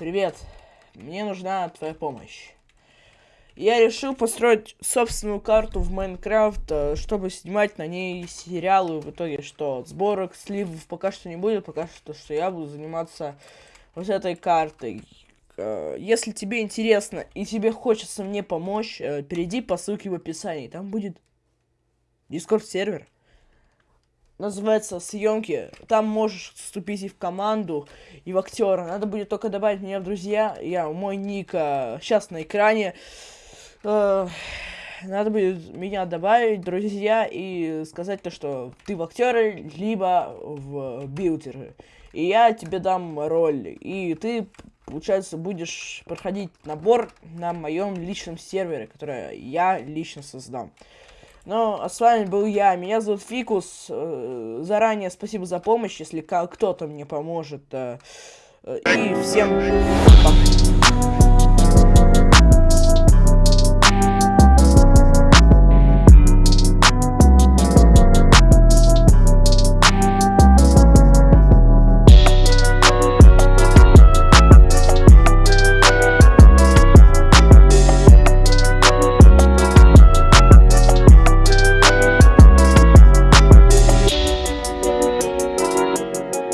Привет. Мне нужна твоя помощь. Я решил построить собственную карту в Майнкрафт, э, чтобы снимать на ней сериалы. В итоге что? Сборок, сливов пока что не будет, пока что, что я буду заниматься вот этой картой. Э, если тебе интересно и тебе хочется мне помочь, э, перейди по ссылке в описании. Там будет Discord сервер называется съемки. Там можешь вступить и в команду, и в актера. Надо будет только добавить меня в друзья. Я мой ник сейчас на экране. Э, надо будет меня добавить, друзья, и сказать то, что ты в актеры, либо в билдеры. И я тебе дам роль. И ты, получается, будешь проходить набор на моем личном сервере, который я лично создам. Ну, а с вами был я. Меня зовут Фикус. Э, заранее спасибо за помощь, если кто-то мне поможет. Э, и всем пока.